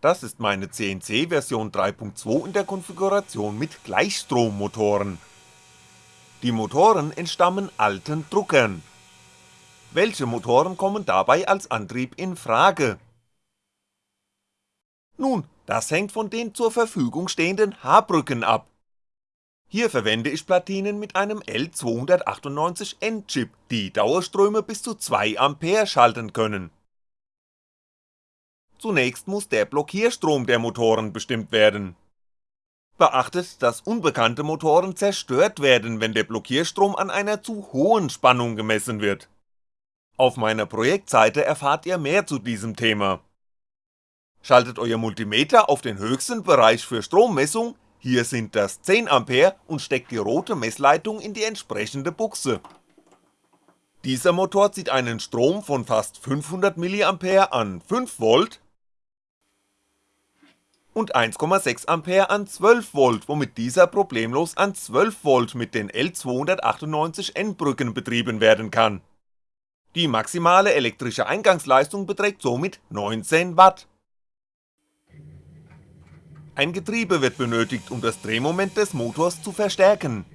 Das ist meine CNC Version 3.2 in der Konfiguration mit Gleichstrommotoren. Die Motoren entstammen alten Druckern. Welche Motoren kommen dabei als Antrieb in Frage? Nun, das hängt von den zur Verfügung stehenden H-Brücken ab. Hier verwende ich Platinen mit einem L298N Chip, die Dauerströme bis zu 2A schalten können Zunächst muss der Blockierstrom der Motoren bestimmt werden. Beachtet, dass unbekannte Motoren zerstört werden, wenn der Blockierstrom an einer zu hohen Spannung gemessen wird. Auf meiner Projektseite erfahrt ihr mehr zu diesem Thema. Schaltet euer Multimeter auf den höchsten Bereich für Strommessung, hier sind das 10A und steckt die rote Messleitung in die entsprechende Buchse. Dieser Motor zieht einen Strom von fast 500mA an 5V und 1,6A an 12V, womit dieser problemlos an 12V mit den L298N Brücken betrieben werden kann. Die maximale elektrische Eingangsleistung beträgt somit 19W. Ein Getriebe wird benötigt, um das Drehmoment des Motors zu verstärken.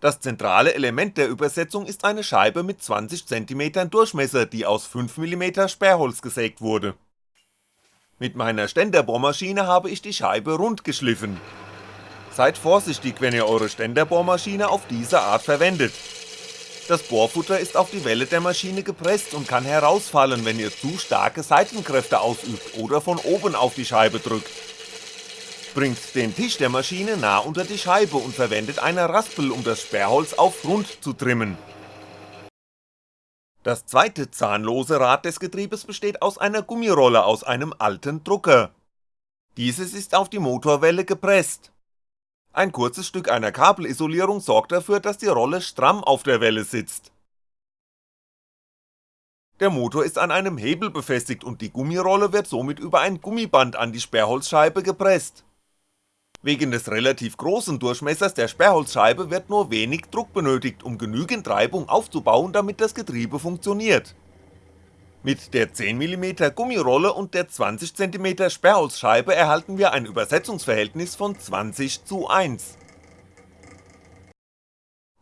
Das zentrale Element der Übersetzung ist eine Scheibe mit 20cm Durchmesser, die aus 5mm Sperrholz gesägt wurde mit meiner Ständerbohrmaschine habe ich die Scheibe rund geschliffen. Seid vorsichtig, wenn ihr eure Ständerbohrmaschine auf diese Art verwendet. Das Bohrfutter ist auf die Welle der Maschine gepresst und kann herausfallen, wenn ihr zu starke Seitenkräfte ausübt oder von oben auf die Scheibe drückt. Bringt den Tisch der Maschine nah unter die Scheibe und verwendet eine Raspel, um das Sperrholz auf rund zu trimmen das zweite zahnlose Rad des Getriebes besteht aus einer Gummirolle aus einem alten Drucker. Dieses ist auf die Motorwelle gepresst. Ein kurzes Stück einer Kabelisolierung sorgt dafür, dass die Rolle stramm auf der Welle sitzt. Der Motor ist an einem Hebel befestigt und die Gummirolle wird somit über ein Gummiband an die Sperrholzscheibe gepresst Wegen des relativ großen Durchmessers der Sperrholzscheibe wird nur wenig Druck benötigt, um genügend Reibung aufzubauen, damit das Getriebe funktioniert. Mit der 10mm Gummirolle und der 20cm Sperrholzscheibe erhalten wir ein Übersetzungsverhältnis von 20 zu 1.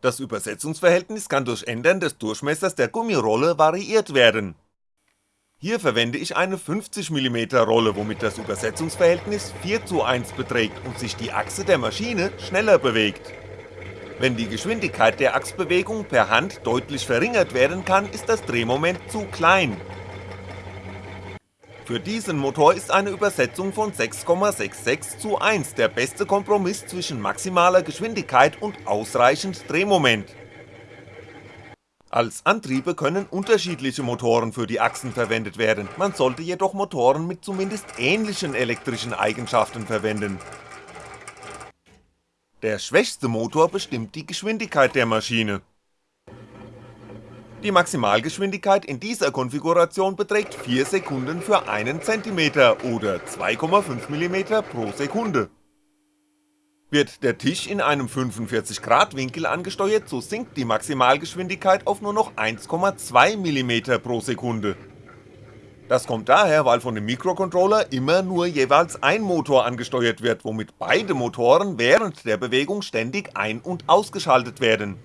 Das Übersetzungsverhältnis kann durch Ändern des Durchmessers der Gummirolle variiert werden hier verwende ich eine 50mm Rolle, womit das Übersetzungsverhältnis 4 zu 1 beträgt und sich die Achse der Maschine schneller bewegt. Wenn die Geschwindigkeit der Achsbewegung per Hand deutlich verringert werden kann, ist das Drehmoment zu klein. Für diesen Motor ist eine Übersetzung von 6,66 zu 1 der beste Kompromiss zwischen maximaler Geschwindigkeit und ausreichend Drehmoment als Antriebe können unterschiedliche Motoren für die Achsen verwendet werden, man sollte jedoch Motoren mit zumindest ähnlichen elektrischen Eigenschaften verwenden. Der schwächste Motor bestimmt die Geschwindigkeit der Maschine. Die Maximalgeschwindigkeit in dieser Konfiguration beträgt 4 Sekunden für einen Zentimeter oder 2,5mm pro Sekunde wird der Tisch in einem 45 Grad Winkel angesteuert, so sinkt die Maximalgeschwindigkeit auf nur noch 1,2mm pro Sekunde. Das kommt daher, weil von dem Mikrocontroller immer nur jeweils ein Motor angesteuert wird, womit beide Motoren während der Bewegung ständig ein- und ausgeschaltet werden.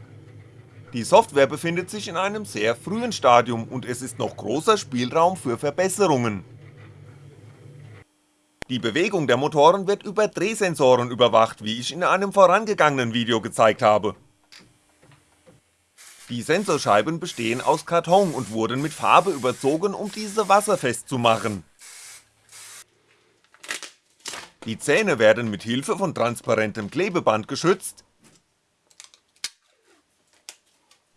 Die Software befindet sich in einem sehr frühen Stadium und es ist noch großer Spielraum für Verbesserungen die Bewegung der Motoren wird über Drehsensoren überwacht, wie ich in einem vorangegangenen Video gezeigt habe. Die Sensorscheiben bestehen aus Karton und wurden mit Farbe überzogen, um diese wasserfest zu machen. Die Zähne werden mit Hilfe von transparentem Klebeband geschützt,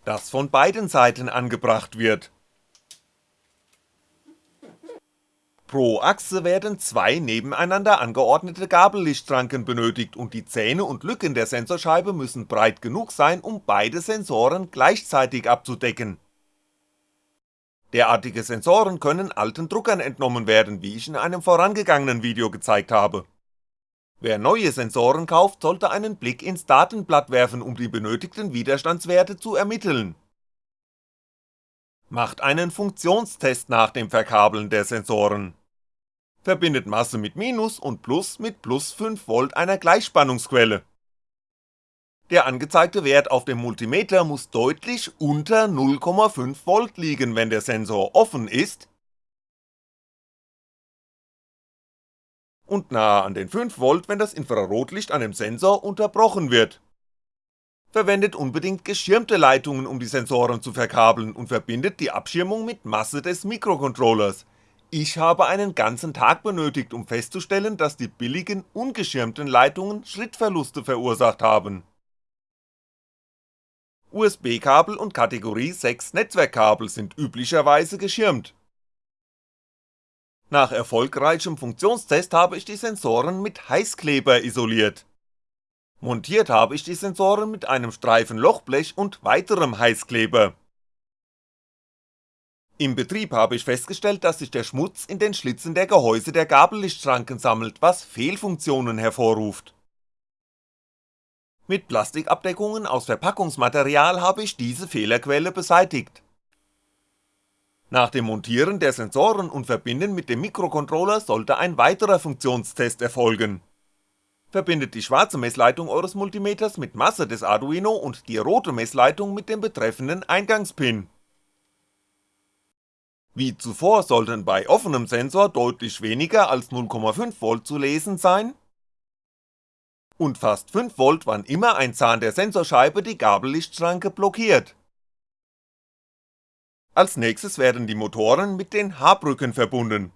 das von beiden Seiten angebracht wird Pro Achse werden zwei nebeneinander angeordnete Gabellichtschranken benötigt und die Zähne und Lücken der Sensorscheibe müssen breit genug sein, um beide Sensoren gleichzeitig abzudecken. Derartige Sensoren können alten Druckern entnommen werden, wie ich in einem vorangegangenen Video gezeigt habe. Wer neue Sensoren kauft, sollte einen Blick ins Datenblatt werfen, um die benötigten Widerstandswerte zu ermitteln. Macht einen Funktionstest nach dem Verkabeln der Sensoren verbindet Masse mit Minus und Plus mit plus 5V einer Gleichspannungsquelle. Der angezeigte Wert auf dem Multimeter muss deutlich unter 0,5V liegen, wenn der Sensor offen ist und nahe an den 5V, wenn das Infrarotlicht an dem Sensor unterbrochen wird. Verwendet unbedingt geschirmte Leitungen, um die Sensoren zu verkabeln und verbindet die Abschirmung mit Masse des Mikrocontrollers. Ich habe einen ganzen Tag benötigt, um festzustellen, dass die billigen, ungeschirmten Leitungen Schrittverluste verursacht haben. USB-Kabel und Kategorie 6 Netzwerkkabel sind üblicherweise geschirmt, nach erfolgreichem Funktionstest habe ich die Sensoren mit Heißkleber isoliert. Montiert habe ich die Sensoren mit einem Streifen Lochblech und weiterem Heißkleber. Im Betrieb habe ich festgestellt, dass sich der Schmutz in den Schlitzen der Gehäuse der Gabellichtschranken sammelt, was Fehlfunktionen hervorruft. Mit Plastikabdeckungen aus Verpackungsmaterial habe ich diese Fehlerquelle beseitigt nach dem Montieren der Sensoren und Verbinden mit dem Mikrocontroller sollte ein weiterer Funktionstest erfolgen. Verbindet die schwarze Messleitung eures Multimeters mit Masse des Arduino und die rote Messleitung mit dem betreffenden Eingangspin. Wie zuvor sollten bei offenem Sensor deutlich weniger als 0,5V zu lesen sein und fast 5V wann immer ein Zahn der Sensorscheibe die Gabellichtschranke blockiert als nächstes werden die Motoren mit den H-Brücken verbunden.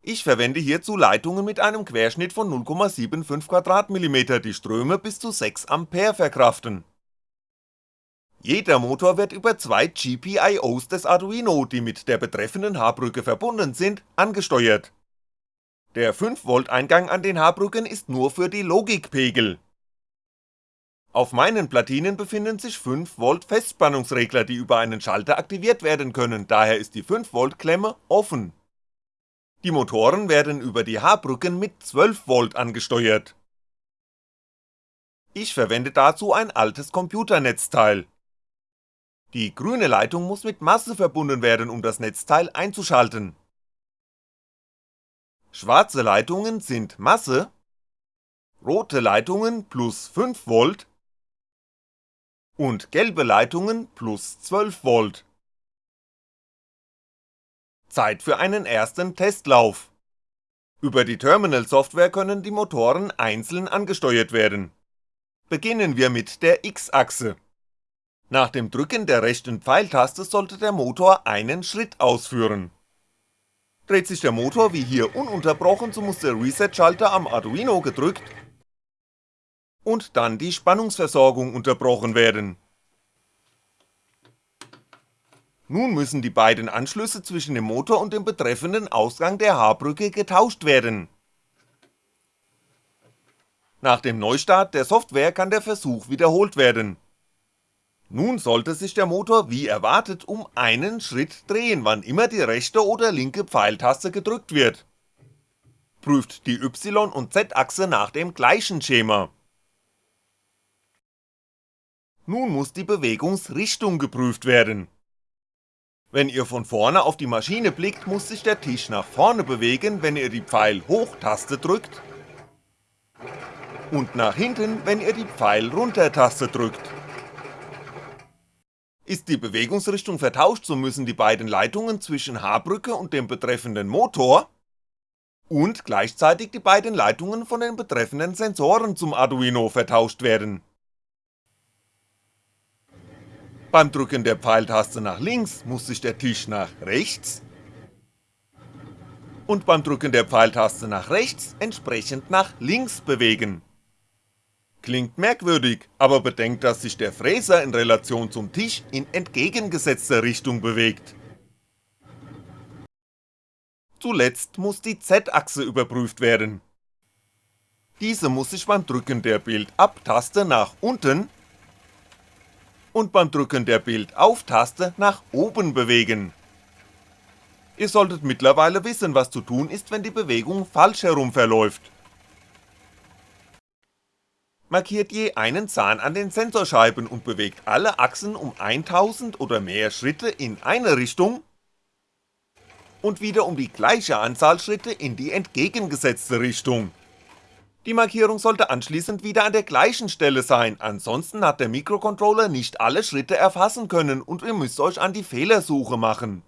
Ich verwende hierzu Leitungen mit einem Querschnitt von 0,75 mm, die Ströme bis zu 6A verkraften. Jeder Motor wird über zwei GPIOs des Arduino, die mit der betreffenden H-Brücke verbunden sind, angesteuert. Der 5V Eingang an den H-Brücken ist nur für die Logikpegel, auf meinen Platinen befinden sich 5V Festspannungsregler, die über einen Schalter aktiviert werden können, daher ist die 5V Klemme offen. Die Motoren werden über die H-Brücken mit 12V angesteuert. Ich verwende dazu ein altes Computernetzteil. Die grüne Leitung muss mit Masse verbunden werden, um das Netzteil einzuschalten. Schwarze Leitungen sind Masse, rote Leitungen plus 5V und gelbe Leitungen plus 12V. Zeit für einen ersten Testlauf. Über die Terminal-Software können die Motoren einzeln angesteuert werden. Beginnen wir mit der X-Achse. Nach dem Drücken der rechten Pfeiltaste sollte der Motor einen Schritt ausführen. Dreht sich der Motor wie hier ununterbrochen, so muss der Reset-Schalter am Arduino gedrückt und dann die Spannungsversorgung unterbrochen werden. Nun müssen die beiden Anschlüsse zwischen dem Motor und dem betreffenden Ausgang der H-Brücke getauscht werden. Nach dem Neustart der Software kann der Versuch wiederholt werden. Nun sollte sich der Motor wie erwartet um einen Schritt drehen, wann immer die rechte oder linke Pfeiltaste gedrückt wird. Prüft die Y- und Z-Achse nach dem gleichen Schema nun muss die Bewegungsrichtung geprüft werden. Wenn ihr von vorne auf die Maschine blickt, muss sich der Tisch nach vorne bewegen, wenn ihr die Pfeil-Hoch-Taste drückt und nach hinten, wenn ihr die Pfeil-Runter-Taste drückt. Ist die Bewegungsrichtung vertauscht, so müssen die beiden Leitungen zwischen H-Brücke und dem betreffenden Motor und gleichzeitig die beiden Leitungen von den betreffenden Sensoren zum Arduino vertauscht werden beim Drücken der Pfeiltaste nach links muss sich der Tisch nach rechts und beim Drücken der Pfeiltaste nach rechts entsprechend nach links bewegen. Klingt merkwürdig, aber bedenkt, dass sich der Fräser in Relation zum Tisch in entgegengesetzter Richtung bewegt. Zuletzt muss die Z-Achse überprüft werden. Diese muss sich beim Drücken der Bild-Ab-Taste nach unten und beim Drücken der Bild-Auf-Taste nach oben bewegen. Ihr solltet mittlerweile wissen, was zu tun ist, wenn die Bewegung falsch herum verläuft. Markiert je einen Zahn an den Sensorscheiben und bewegt alle Achsen um 1000 oder mehr Schritte in eine Richtung und wieder um die gleiche Anzahl Schritte in die entgegengesetzte Richtung. Die Markierung sollte anschließend wieder an der gleichen Stelle sein, ansonsten hat der Mikrocontroller nicht alle Schritte erfassen können und ihr müsst euch an die Fehlersuche machen.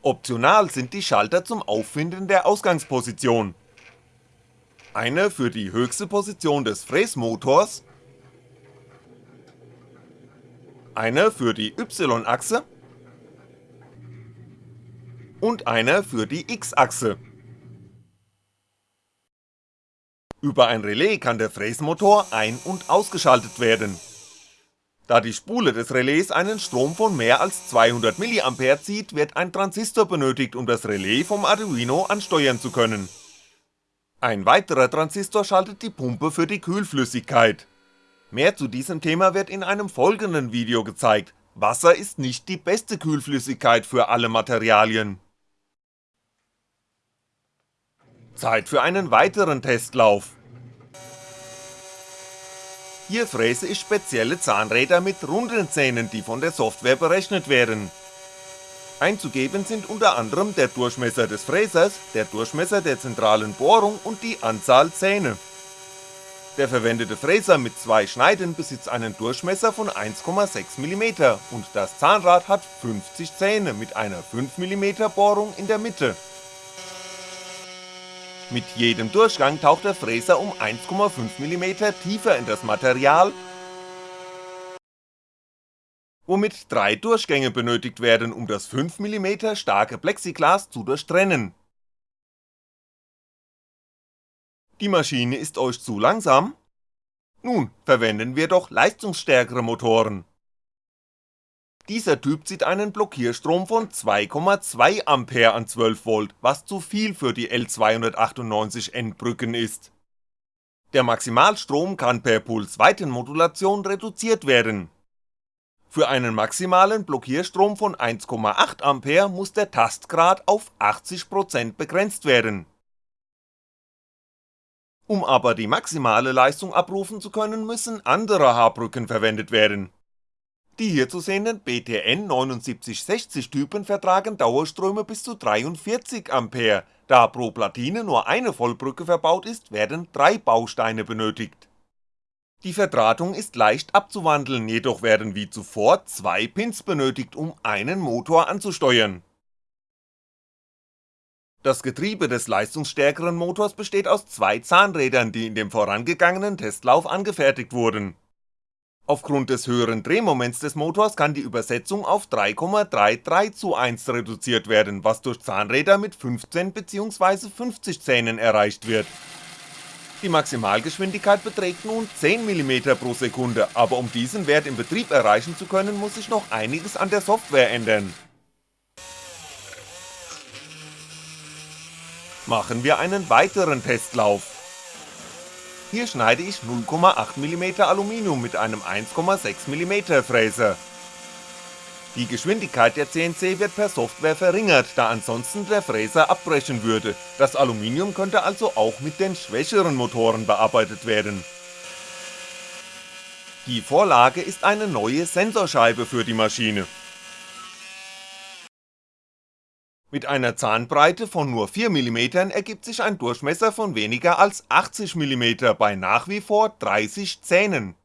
Optional sind die Schalter zum Auffinden der Ausgangsposition. Eine für die höchste Position des Fräsmotors, eine für die Y-Achse und eine für die X-Achse. Über ein Relais kann der Fräsmotor ein- und ausgeschaltet werden. Da die Spule des Relais einen Strom von mehr als 200mA zieht, wird ein Transistor benötigt, um das Relais vom Arduino ansteuern zu können. Ein weiterer Transistor schaltet die Pumpe für die Kühlflüssigkeit. Mehr zu diesem Thema wird in einem folgenden Video gezeigt, Wasser ist nicht die beste Kühlflüssigkeit für alle Materialien. Zeit für einen weiteren Testlauf. Hier fräse ich spezielle Zahnräder mit runden Zähnen, die von der Software berechnet werden. Einzugeben sind unter anderem der Durchmesser des Fräsers, der Durchmesser der zentralen Bohrung und die Anzahl Zähne. Der verwendete Fräser mit zwei Schneiden besitzt einen Durchmesser von 1,6mm und das Zahnrad hat 50 Zähne mit einer 5mm Bohrung in der Mitte mit jedem Durchgang taucht der Fräser um 1,5mm tiefer in das Material, womit drei Durchgänge benötigt werden, um das 5mm starke Plexiglas zu durchtrennen. Die Maschine ist euch zu langsam? Nun, verwenden wir doch leistungsstärkere Motoren. Dieser Typ zieht einen Blockierstrom von 2,2A an 12V, was zu viel für die L298N Brücken ist. Der Maximalstrom kann per Pulsweitenmodulation reduziert werden. Für einen maximalen Blockierstrom von 1,8A muss der Tastgrad auf 80% begrenzt werden. Um aber die maximale Leistung abrufen zu können, müssen andere H-Brücken verwendet werden die hier zu sehenden BTN 7960 Typen vertragen Dauerströme bis zu 43A, da pro Platine nur eine Vollbrücke verbaut ist, werden drei Bausteine benötigt. Die Verdrahtung ist leicht abzuwandeln, jedoch werden wie zuvor zwei Pins benötigt, um einen Motor anzusteuern. Das Getriebe des leistungsstärkeren Motors besteht aus zwei Zahnrädern, die in dem vorangegangenen Testlauf angefertigt wurden Aufgrund des höheren Drehmoments des Motors kann die Übersetzung auf 3,33 zu 1 reduziert werden, was durch Zahnräder mit 15 bzw. 50 Zähnen erreicht wird. Die Maximalgeschwindigkeit beträgt nun 10mm pro Sekunde, aber um diesen Wert im Betrieb erreichen zu können, muss sich noch einiges an der Software ändern. Machen wir einen weiteren Testlauf. Hier schneide ich 0,8mm Aluminium mit einem 1,6mm Fräser. Die Geschwindigkeit der CNC wird per Software verringert, da ansonsten der Fräser abbrechen würde, das Aluminium könnte also auch mit den schwächeren Motoren bearbeitet werden. Die Vorlage ist eine neue Sensorscheibe für die Maschine. Mit einer Zahnbreite von nur 4mm ergibt sich ein Durchmesser von weniger als 80mm bei nach wie vor 30 Zähnen.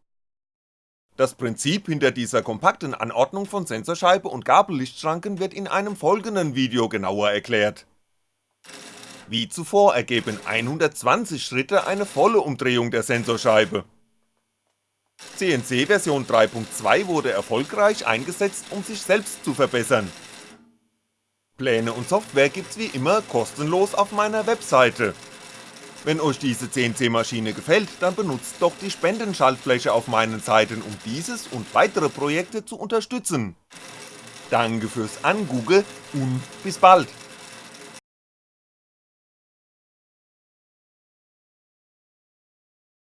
Das Prinzip hinter dieser kompakten Anordnung von Sensorscheibe und Gabellichtschranken wird in einem folgenden Video genauer erklärt. Wie zuvor ergeben 120 Schritte eine volle Umdrehung der Sensorscheibe. CNC Version 3.2 wurde erfolgreich eingesetzt, um sich selbst zu verbessern Pläne und Software gibt's wie immer kostenlos auf meiner Webseite. Wenn euch diese CNC-Maschine gefällt, dann benutzt doch die Spendenschaltfläche auf meinen Seiten, um dieses und weitere Projekte zu unterstützen. Danke fürs Angugge und bis bald!